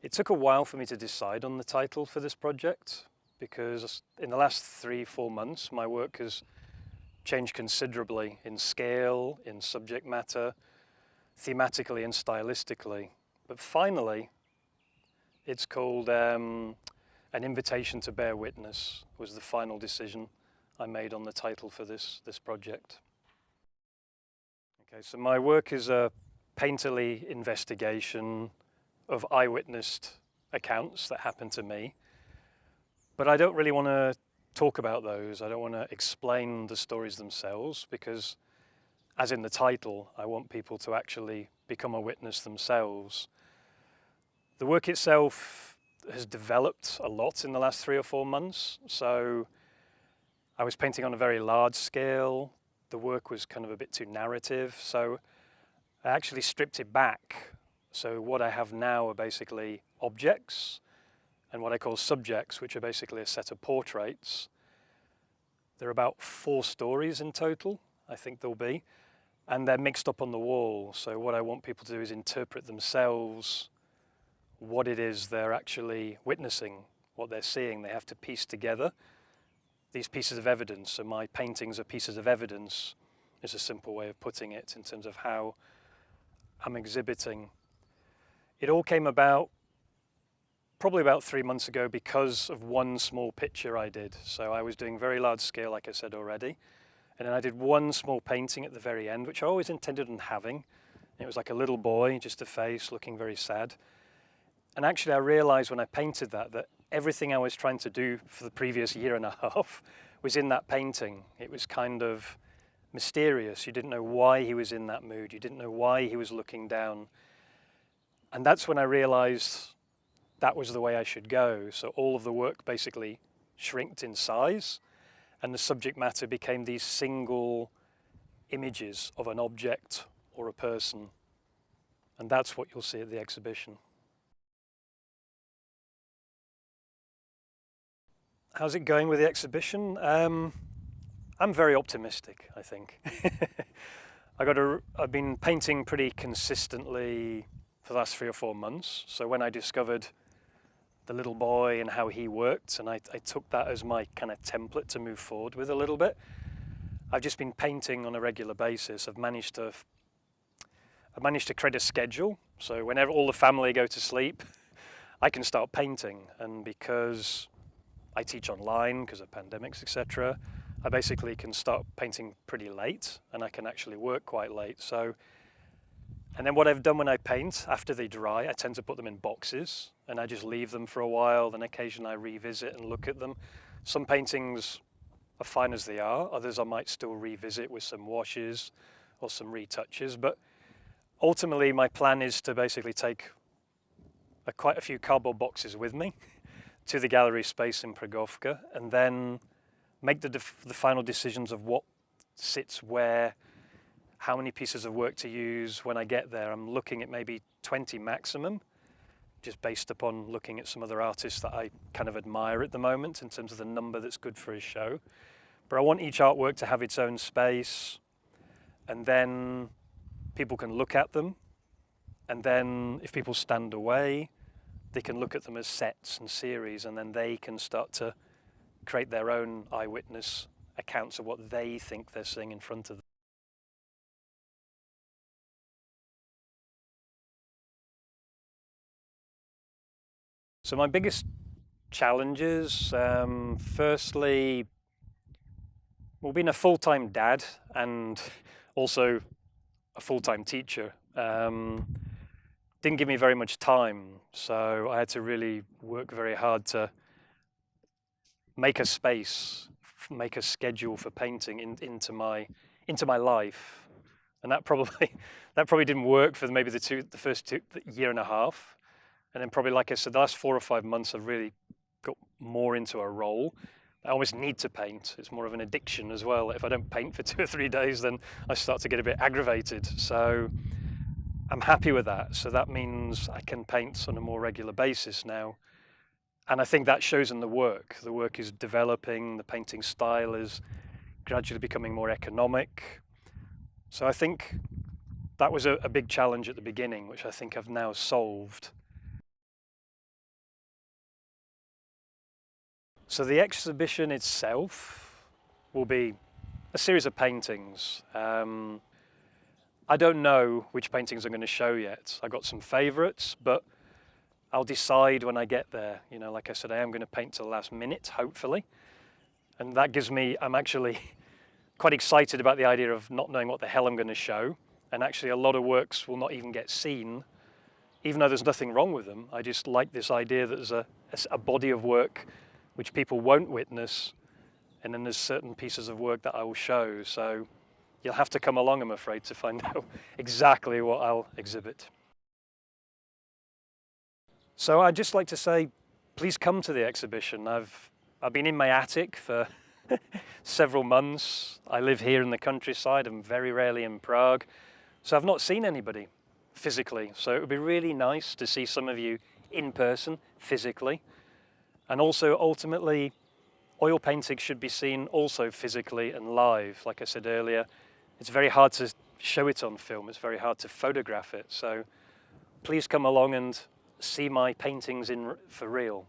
It took a while for me to decide on the title for this project because in the last three, four months, my work has changed considerably in scale, in subject matter, thematically and stylistically. But finally, it's called um, An Invitation to Bear Witness was the final decision I made on the title for this, this project. Okay, so my work is a painterly investigation of eyewitnessed accounts that happened to me. But I don't really want to talk about those. I don't want to explain the stories themselves because as in the title, I want people to actually become a witness themselves. The work itself has developed a lot in the last three or four months. So I was painting on a very large scale. The work was kind of a bit too narrative. So I actually stripped it back so what I have now are basically objects and what I call subjects, which are basically a set of portraits. There are about four stories in total, I think there'll be, and they're mixed up on the wall. So what I want people to do is interpret themselves what it is they're actually witnessing, what they're seeing. They have to piece together these pieces of evidence. So my paintings are pieces of evidence is a simple way of putting it in terms of how I'm exhibiting it all came about probably about three months ago because of one small picture I did. So I was doing very large scale, like I said already. And then I did one small painting at the very end, which I always intended on having. It was like a little boy, just a face looking very sad. And actually I realized when I painted that, that everything I was trying to do for the previous year and a half was in that painting. It was kind of mysterious. You didn't know why he was in that mood. You didn't know why he was looking down. And that's when I realized that was the way I should go. So all of the work basically shrinked in size and the subject matter became these single images of an object or a person. And that's what you'll see at the exhibition. How's it going with the exhibition? Um, I'm very optimistic, I think. I got a, I've been painting pretty consistently for the last three or four months. So when I discovered the little boy and how he worked, and I, I took that as my kind of template to move forward with a little bit, I've just been painting on a regular basis. I've managed to I've managed to create a schedule. So whenever all the family go to sleep, I can start painting. And because I teach online because of pandemics, etc., I basically can start painting pretty late and I can actually work quite late. So and then what I've done when I paint, after they dry, I tend to put them in boxes and I just leave them for a while. Then occasionally I revisit and look at them. Some paintings are fine as they are. Others I might still revisit with some washes or some retouches. But ultimately my plan is to basically take a, quite a few cardboard boxes with me to the gallery space in Pragovka and then make the, the final decisions of what sits where, how many pieces of work to use when I get there. I'm looking at maybe 20 maximum, just based upon looking at some other artists that I kind of admire at the moment in terms of the number that's good for a show. But I want each artwork to have its own space and then people can look at them. And then if people stand away, they can look at them as sets and series and then they can start to create their own eyewitness accounts of what they think they're seeing in front of them. So my biggest challenges, um, firstly, well, being a full-time dad and also a full-time teacher um, didn't give me very much time. So I had to really work very hard to make a space, make a schedule for painting in, into my into my life, and that probably that probably didn't work for maybe the two the first two the year and a half. And then probably, like I said, the last four or five months, I've really got more into a role. I almost need to paint. It's more of an addiction as well. If I don't paint for two or three days, then I start to get a bit aggravated. So I'm happy with that. So that means I can paint on a more regular basis now. And I think that shows in the work. The work is developing, the painting style is gradually becoming more economic. So I think that was a, a big challenge at the beginning, which I think I've now solved. So the exhibition itself will be a series of paintings. Um, I don't know which paintings I'm going to show yet. I've got some favourites, but I'll decide when I get there. You know, like I said, I am going to paint to the last minute, hopefully. And that gives me, I'm actually quite excited about the idea of not knowing what the hell I'm going to show. And actually a lot of works will not even get seen, even though there's nothing wrong with them. I just like this idea that there's a, a body of work which people won't witness, and then there's certain pieces of work that I will show. So you'll have to come along, I'm afraid, to find out exactly what I'll exhibit. So I'd just like to say, please come to the exhibition. I've, I've been in my attic for several months. I live here in the countryside. I'm very rarely in Prague. So I've not seen anybody physically. So it would be really nice to see some of you in person, physically. And also ultimately, oil painting should be seen also physically and live. Like I said earlier, it's very hard to show it on film. It's very hard to photograph it. So please come along and see my paintings in for real.